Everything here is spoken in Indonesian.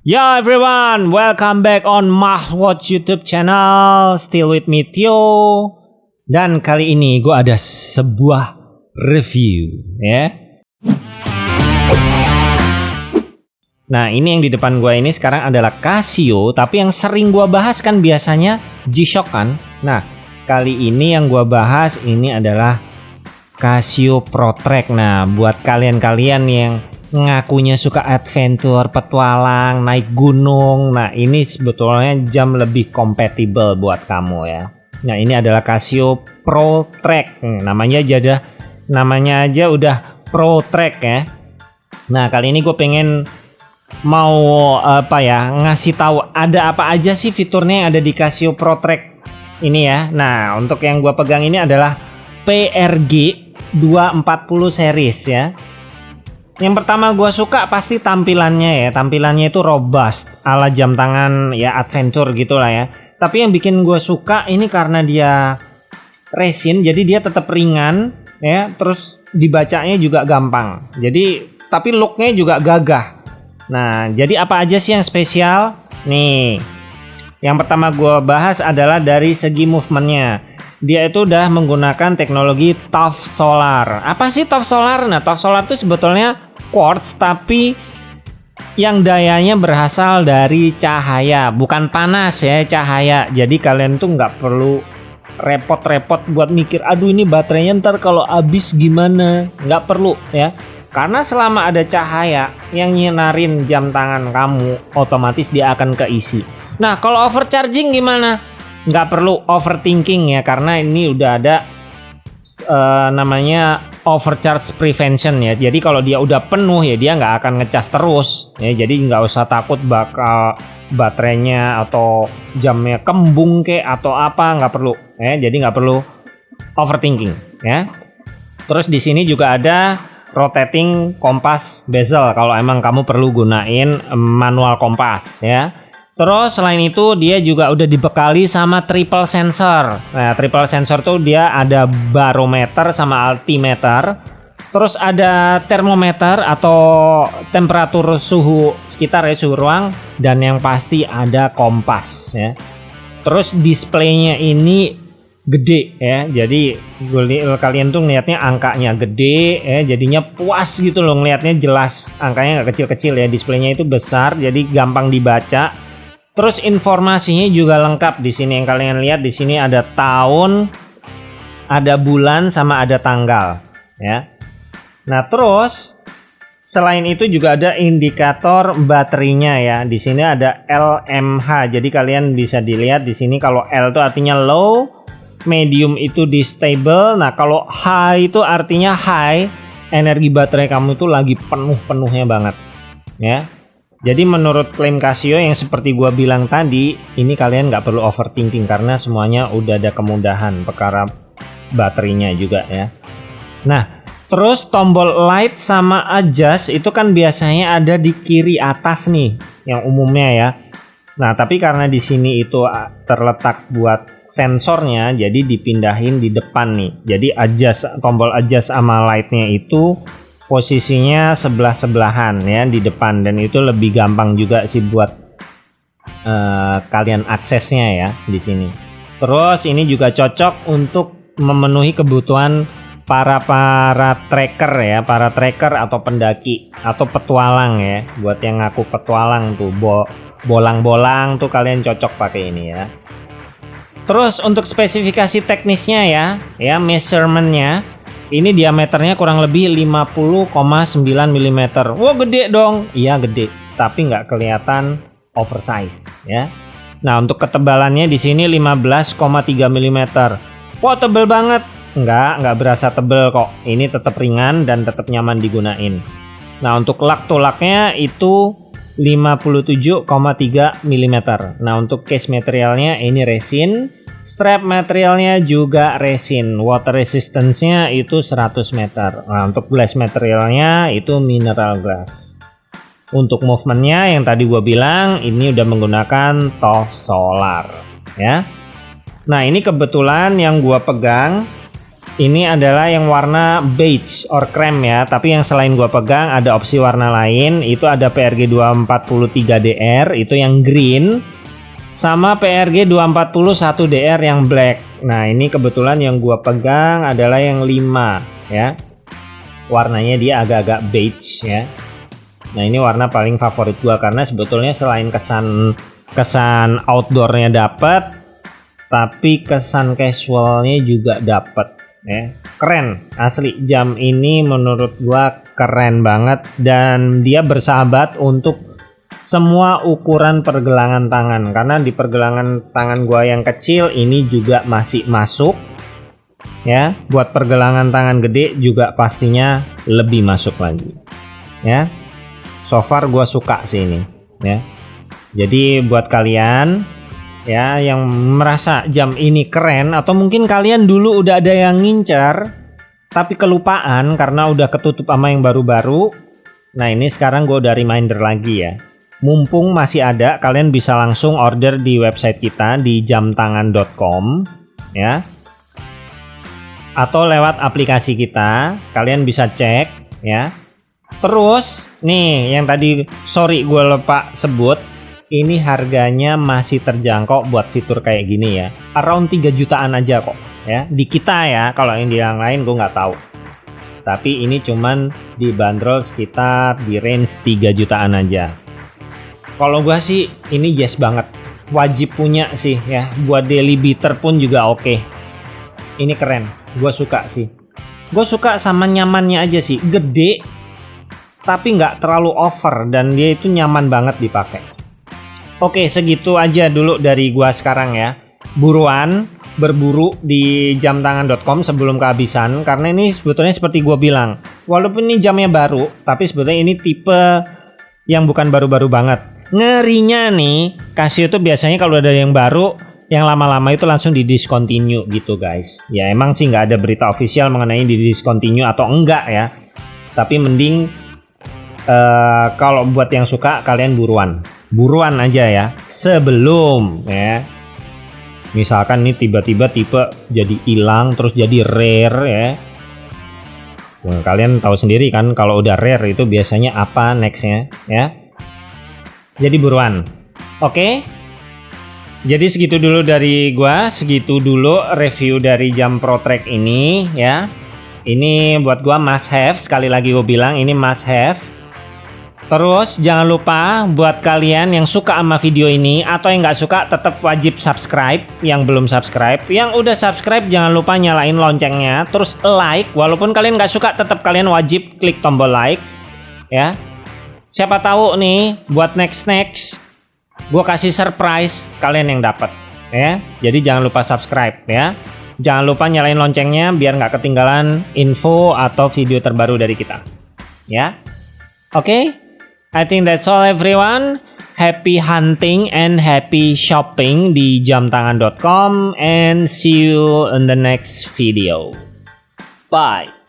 Yo everyone, welcome back on Mahwatch YouTube channel. Still with me Tio. Dan kali ini gue ada sebuah review ya. Nah ini yang di depan gue ini sekarang adalah Casio, tapi yang sering gue bahas kan biasanya G-Shock kan. Nah kali ini yang gue bahas ini adalah Casio Pro Track. Nah buat kalian-kalian yang ngakunya suka adventure, petualang, naik gunung. Nah, ini sebetulnya jam lebih kompatibel buat kamu ya. Nah, ini adalah Casio Pro Track. Hmm, namanya aja dah, namanya aja udah Pro Track ya. Nah, kali ini gue pengen mau apa ya ngasih tahu ada apa aja sih fiturnya yang ada di Casio Pro Track ini ya. Nah, untuk yang gue pegang ini adalah PRG 240 series ya. Yang pertama gue suka pasti tampilannya ya. Tampilannya itu robust ala jam tangan ya adventure gitu lah ya. Tapi yang bikin gue suka ini karena dia resin jadi dia tetap ringan ya. Terus dibacanya juga gampang. Jadi tapi looknya juga gagah. Nah jadi apa aja sih yang spesial? Nih yang pertama gue bahas adalah dari segi movementnya dia itu udah menggunakan teknologi TOF Solar. Apa sih TOF Solar? Nah, TOF Solar itu sebetulnya quartz tapi yang dayanya berasal dari cahaya bukan panas ya cahaya. Jadi kalian tuh nggak perlu repot-repot buat mikir aduh ini baterainya ntar kalau habis gimana? Nggak perlu ya. Karena selama ada cahaya yang nyinarin jam tangan kamu otomatis dia akan keisi. Nah kalau overcharging gimana? Nggak perlu overthinking ya karena ini udah ada uh, namanya overcharge prevention ya. Jadi kalau dia udah penuh ya dia nggak akan ngecas terus ya. Jadi nggak usah takut bakal baterainya atau jamnya kembung ke atau apa nggak perlu ya. Jadi nggak perlu overthinking ya. Terus di sini juga ada rotating kompas bezel kalau emang kamu perlu gunain manual kompas ya. Terus selain itu dia juga udah dibekali sama triple sensor. Nah, triple sensor tuh dia ada barometer sama altimeter. Terus ada termometer atau temperatur suhu sekitar ya suhu ruang dan yang pasti ada kompas ya. Terus displaynya ini gede ya. Jadi kalian tuh ngelihatnya angkanya gede ya, jadinya puas gitu loh ngelihatnya jelas. Angkanya nggak kecil-kecil ya. Displaynya itu besar jadi gampang dibaca Terus informasinya juga lengkap di sini yang kalian lihat di sini ada tahun, ada bulan sama ada tanggal ya. Nah, terus selain itu juga ada indikator baterainya ya. Di sini ada LMH. Jadi kalian bisa dilihat di sini kalau L itu artinya low, medium itu di stable. Nah, kalau high itu artinya high, energi baterai kamu itu lagi penuh-penuhnya banget ya. Jadi menurut klaim Casio yang seperti gua bilang tadi, ini kalian nggak perlu overthinking karena semuanya udah ada kemudahan perkara baterainya juga ya. Nah, terus tombol light sama adjust itu kan biasanya ada di kiri atas nih, yang umumnya ya. Nah, tapi karena di sini itu terletak buat sensornya, jadi dipindahin di depan nih. Jadi adjust tombol adjust sama lightnya itu posisinya sebelah-sebelahan ya di depan dan itu lebih gampang juga sih buat uh, kalian aksesnya ya di sini. Terus ini juga cocok untuk memenuhi kebutuhan para para tracker ya, para tracker atau pendaki atau petualang ya. Buat yang ngaku petualang tuh bo bolang-bolang tuh kalian cocok pakai ini ya. Terus untuk spesifikasi teknisnya ya, ya measurementnya ini diameternya kurang lebih 50,9 mm. Wow gede dong. Iya gede, tapi nggak kelihatan oversize ya. Nah untuk ketebalannya di sini 15,3 mm. Wow tebel banget. Nggak, nggak berasa tebel kok. Ini tetap ringan dan tetap nyaman digunain. Nah untuk lak tulaknya itu 57,3 mm. Nah untuk case materialnya ini resin Strap materialnya juga resin, water resistance-nya itu 100 meter. Nah, untuk glass materialnya itu mineral glass. Untuk movementnya yang tadi gue bilang ini udah menggunakan TOF Solar ya. Nah ini kebetulan yang gue pegang Ini adalah yang warna beige or cream ya, tapi yang selain gua pegang ada opsi warna lain, itu ada PRG 243DR, itu yang green, sama PRG 241 DR yang black. Nah, ini kebetulan yang gua pegang adalah yang 5 ya. Warnanya dia agak-agak beige ya. Nah, ini warna paling favorit gua karena sebetulnya selain kesan kesan outdoornya dapat, tapi kesan casualnya juga dapat ya keren. Asli jam ini menurut gua keren banget dan dia bersahabat untuk semua ukuran pergelangan tangan. Karena di pergelangan tangan gua yang kecil ini juga masih masuk ya. Buat pergelangan tangan gede juga pastinya lebih masuk lagi ya. So far gua suka sih ini ya. Jadi buat kalian ya yang merasa jam ini keren atau mungkin kalian dulu udah ada yang ngincar tapi kelupaan karena udah ketutup sama yang baru-baru. Nah ini sekarang gue udah reminder lagi ya. Mumpung masih ada kalian bisa langsung order di website kita di jamtangan.com ya. Atau lewat aplikasi kita kalian bisa cek ya. Terus nih yang tadi sorry gue lupa sebut ini harganya masih terjangkau buat fitur kayak gini ya. Around 3 jutaan aja kok ya. Di kita ya kalau yang di yang lain gue nggak tahu. Tapi ini cuman dibanderol sekitar di range 3 jutaan aja. Kalau gue sih ini yes banget. Wajib punya sih ya. Buat daily beater pun juga oke. Okay. ini keren. Gue suka sih. Gue suka sama nyamannya aja sih. Gede tapi nggak terlalu over dan dia itu nyaman banget dipakai Oke, segitu aja dulu dari gua sekarang ya. Buruan berburu di jamtangan.com sebelum kehabisan karena ini sebetulnya seperti gua bilang, walaupun ini jamnya baru, tapi sebetulnya ini tipe yang bukan baru-baru banget. Ngerinya nih, Casio itu biasanya kalau ada yang baru, yang lama-lama itu langsung di discontinue gitu guys. Ya emang sih nggak ada berita official mengenai di discontinue atau enggak ya. Tapi mending uh, kalau buat yang suka kalian buruan buruan aja ya. Sebelum ya. Misalkan ini tiba-tiba tipe jadi hilang terus jadi rare ya. Nah, kalian tahu sendiri kan kalau udah rare itu biasanya apa nextnya ya. Jadi buruan. Oke. Jadi segitu dulu dari gua segitu dulu review dari jam pro track ini ya. Ini buat gua must have sekali lagi gue bilang ini must have Terus jangan lupa buat kalian yang suka sama video ini atau yang nggak suka tetap wajib subscribe yang belum subscribe. Yang udah subscribe jangan lupa nyalain loncengnya. Terus like walaupun kalian nggak suka tetap kalian wajib klik tombol like ya. Siapa tahu nih buat next next gue kasih surprise kalian yang dapat ya. Jadi jangan lupa subscribe ya. Jangan lupa nyalain loncengnya biar nggak ketinggalan info atau video terbaru dari kita. Ya. Oke. Okay? I think that's all everyone. Happy hunting and happy shopping di jamtangan.com and see you in the next video. Bye.